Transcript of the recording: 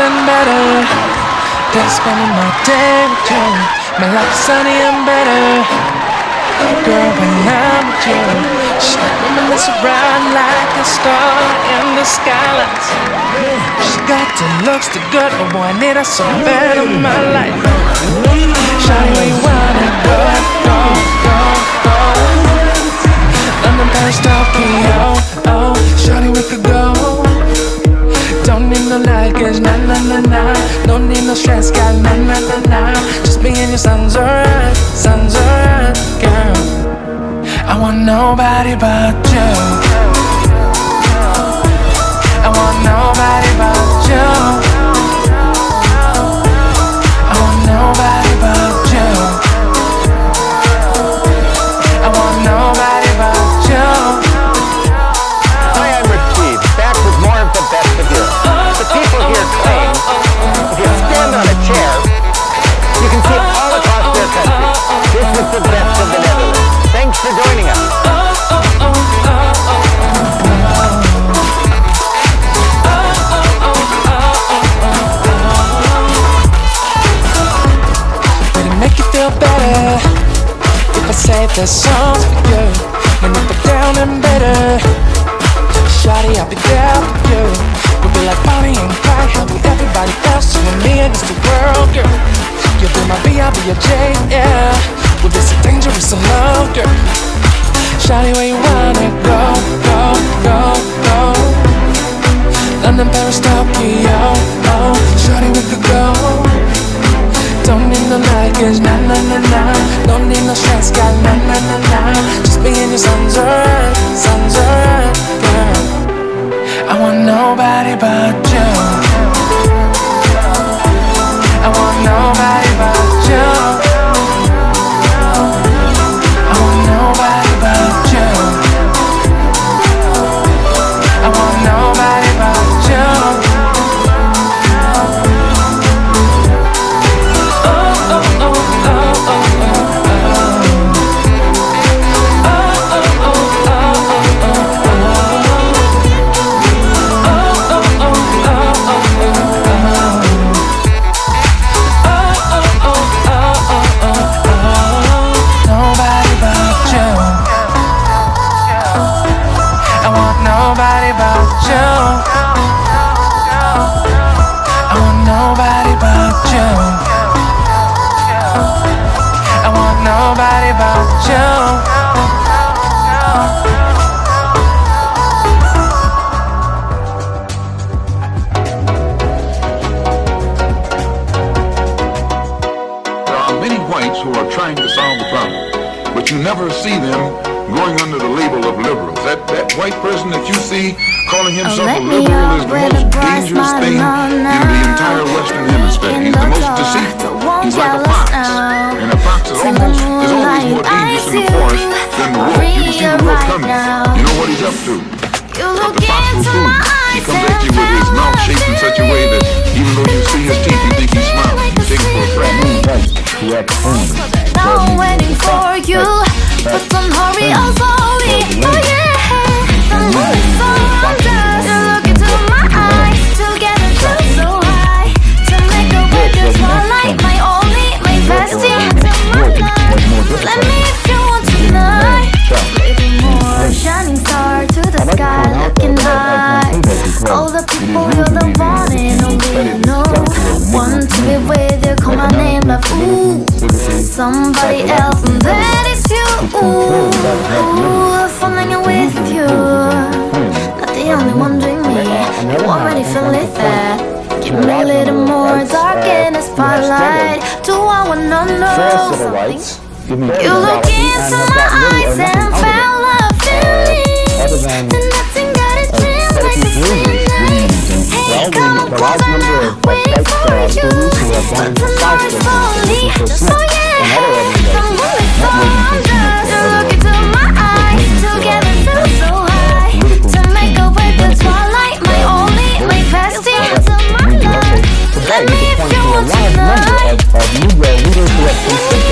nothing better than spending my day with you. My life's sunny and better. Girl, when I'm with you, just reminisce around like a star in the skylights. She got the looks, the good, but boy, I need her so bad in my life. Shawty, where you wanna go, go, go, go? London, Paris, want nobody but you. I want nobody but I say the songs for you? And if we're down and better, Shawty, I'll be there for you. We'll be like Bonnie and Clyde, helping everybody else. You and me against the world, girl. You'll be my B, I'll be your J, yeah. We'll be so dangerous, so love, girl. Shawty, where you wanna go, go, go, go? London, Paris, Tokyo, oh. Shawty, we could go. Don't need no luggage, nah, nah, nah, nah Don't need no stress, Son's alright, son's alright, girl I want nobody but you but you never see them going under the label of liberals. That that white person that you see calling himself let a me liberal is up the most dangerous thing in the now. entire Western Hemisphere. In He's the the most dark, deceitful. won't He's like a jealous fox, now. and a fox is the almost is always more dangerous in the I forest see than the you wolf. You can see the wolf coming. now. You know what he's up to. But look the fox will fool you. He comes at you with his mouth shaped in such a way that even though you see his teeth, you think he's smiling. You take it for a fact. Now I'm Somebody else, and that is you. Ooh, falling in with you. Not the only one doing me. You already feel it there. Give me a little more dark in the spotlight. Do I wanna know something? You look into my eyes and fell a feeling Then leaders